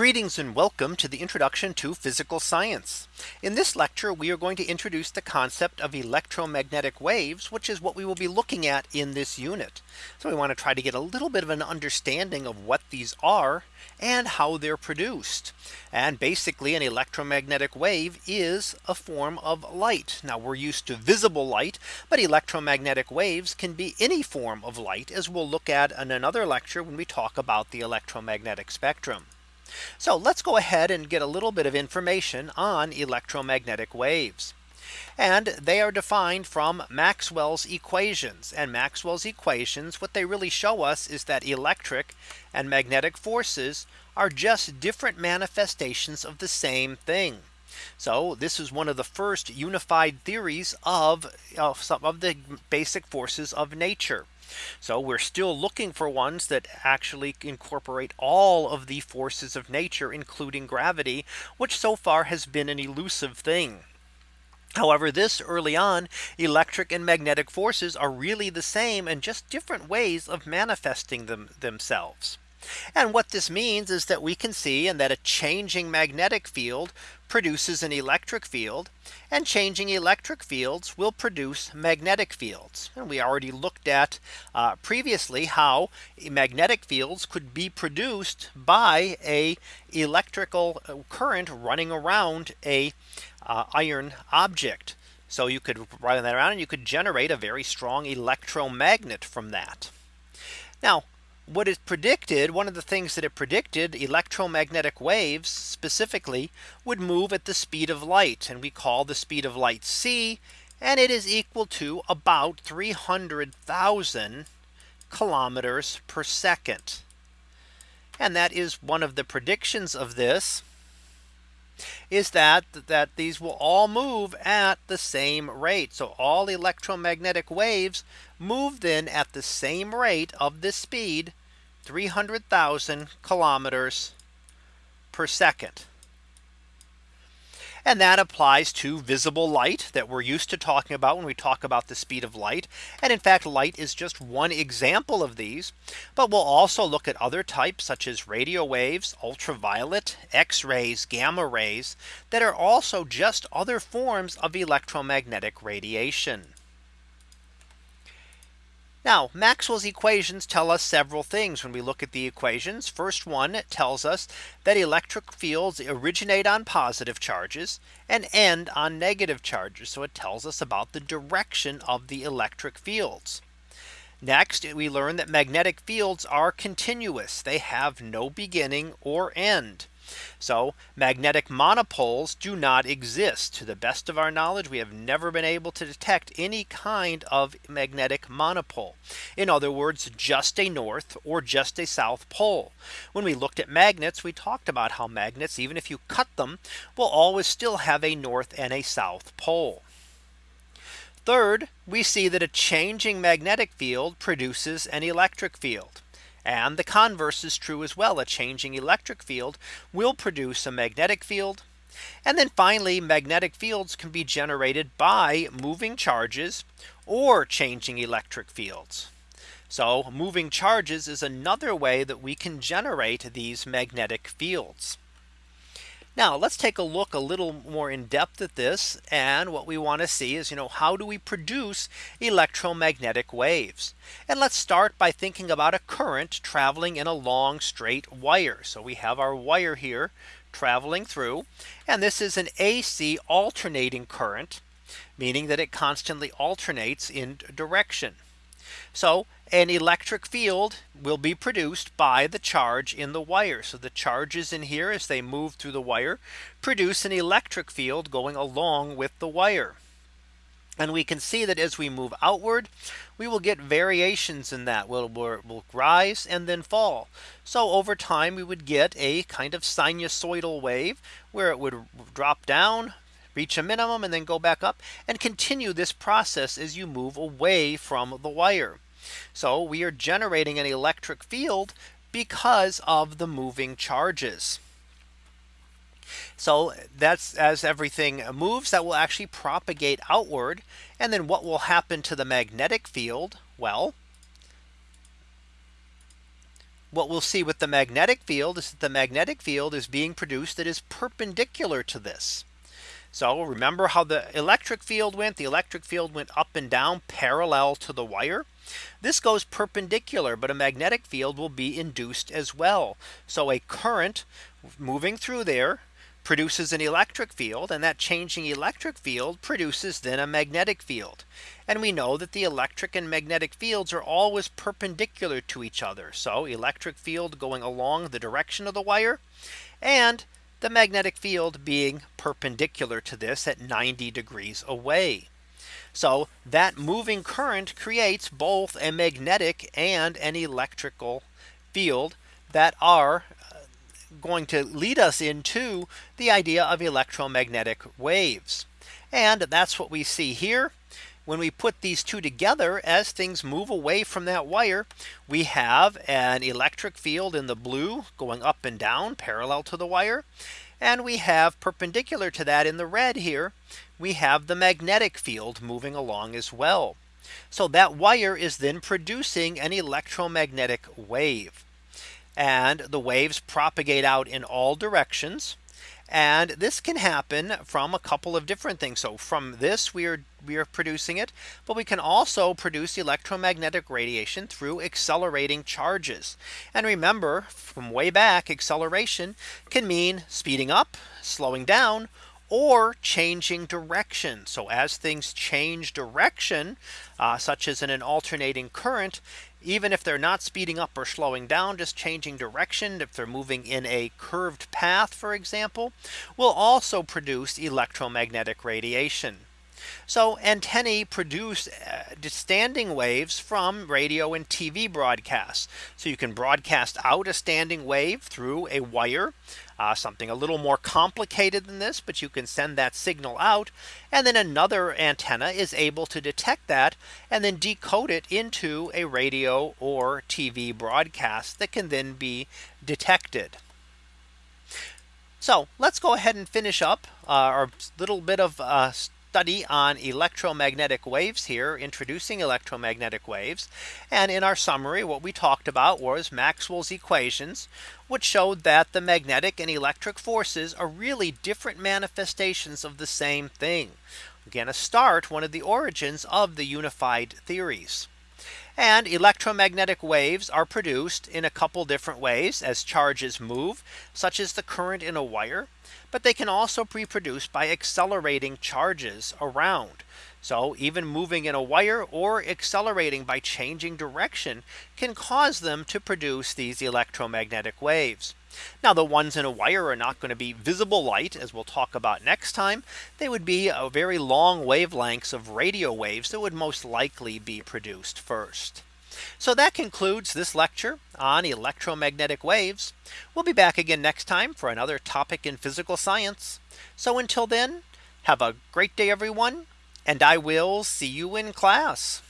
Greetings and welcome to the introduction to physical science. In this lecture, we are going to introduce the concept of electromagnetic waves, which is what we will be looking at in this unit. So we want to try to get a little bit of an understanding of what these are and how they're produced. And basically an electromagnetic wave is a form of light. Now we're used to visible light, but electromagnetic waves can be any form of light as we'll look at in another lecture when we talk about the electromagnetic spectrum. So let's go ahead and get a little bit of information on electromagnetic waves. And they are defined from Maxwell's equations and Maxwell's equations. What they really show us is that electric and magnetic forces are just different manifestations of the same thing. So this is one of the first unified theories of, of some of the basic forces of nature. So we're still looking for ones that actually incorporate all of the forces of nature, including gravity, which so far has been an elusive thing. However, this early on electric and magnetic forces are really the same and just different ways of manifesting them themselves. And what this means is that we can see and that a changing magnetic field produces an electric field and changing electric fields will produce magnetic fields. And we already looked at uh, previously how magnetic fields could be produced by a electrical uh, current running around a uh, iron object. So you could run that around and you could generate a very strong electromagnet from that. Now what is predicted, one of the things that it predicted electromagnetic waves specifically would move at the speed of light. And we call the speed of light c. And it is equal to about 300,000 kilometers per second. And that is one of the predictions of this is that that these will all move at the same rate. So all electromagnetic waves move then at the same rate of this speed 300,000 kilometers per second. And that applies to visible light that we're used to talking about when we talk about the speed of light. And in fact, light is just one example of these. But we'll also look at other types such as radio waves, ultraviolet, X rays, gamma rays that are also just other forms of electromagnetic radiation. Now Maxwell's equations tell us several things when we look at the equations. First one tells us that electric fields originate on positive charges and end on negative charges. So it tells us about the direction of the electric fields. Next, we learn that magnetic fields are continuous. They have no beginning or end. So magnetic monopoles do not exist to the best of our knowledge. We have never been able to detect any kind of magnetic monopole. In other words, just a north or just a south pole. When we looked at magnets, we talked about how magnets, even if you cut them, will always still have a north and a south pole. Third, we see that a changing magnetic field produces an electric field. And the converse is true as well. A changing electric field will produce a magnetic field. And then finally, magnetic fields can be generated by moving charges or changing electric fields. So moving charges is another way that we can generate these magnetic fields. Now let's take a look a little more in depth at this. And what we want to see is, you know, how do we produce electromagnetic waves? And let's start by thinking about a current traveling in a long straight wire. So we have our wire here traveling through. And this is an AC alternating current, meaning that it constantly alternates in direction. So an electric field will be produced by the charge in the wire. So the charges in here as they move through the wire produce an electric field going along with the wire. And we can see that as we move outward, we will get variations in that will will rise and then fall. So over time, we would get a kind of sinusoidal wave where it would drop down reach a minimum and then go back up and continue this process as you move away from the wire. So we are generating an electric field because of the moving charges. So that's as everything moves that will actually propagate outward. And then what will happen to the magnetic field? Well, what we'll see with the magnetic field is that the magnetic field is being produced that is perpendicular to this. So remember how the electric field went the electric field went up and down parallel to the wire. This goes perpendicular but a magnetic field will be induced as well. So a current moving through there produces an electric field and that changing electric field produces then a magnetic field. And we know that the electric and magnetic fields are always perpendicular to each other. So electric field going along the direction of the wire and the magnetic field being perpendicular to this at 90 degrees away. So that moving current creates both a magnetic and an electrical field that are uh, going to lead us into the idea of electromagnetic waves. And that's what we see here when we put these two together as things move away from that wire we have an electric field in the blue going up and down parallel to the wire. And we have perpendicular to that in the red here we have the magnetic field moving along as well. So that wire is then producing an electromagnetic wave. And the waves propagate out in all directions and this can happen from a couple of different things. So from this we are we are producing it. But we can also produce electromagnetic radiation through accelerating charges. And remember from way back acceleration can mean speeding up, slowing down, or changing direction. So as things change direction, uh, such as in an alternating current, even if they're not speeding up or slowing down, just changing direction, if they're moving in a curved path, for example, will also produce electromagnetic radiation. So antennae produce uh, standing waves from radio and TV broadcasts. So you can broadcast out a standing wave through a wire uh, something a little more complicated than this, but you can send that signal out. And then another antenna is able to detect that and then decode it into a radio or TV broadcast that can then be detected. So let's go ahead and finish up uh, our little bit of uh, study on electromagnetic waves here introducing electromagnetic waves. And in our summary what we talked about was Maxwell's equations which showed that the magnetic and electric forces are really different manifestations of the same thing. Again a start one of the origins of the unified theories and electromagnetic waves are produced in a couple different ways as charges move, such as the current in a wire. But they can also be produced by accelerating charges around. So even moving in a wire or accelerating by changing direction can cause them to produce these electromagnetic waves. Now the ones in a wire are not going to be visible light as we'll talk about next time. They would be a very long wavelengths of radio waves that would most likely be produced first. So that concludes this lecture on electromagnetic waves. We'll be back again next time for another topic in physical science. So until then, have a great day, everyone, and I will see you in class.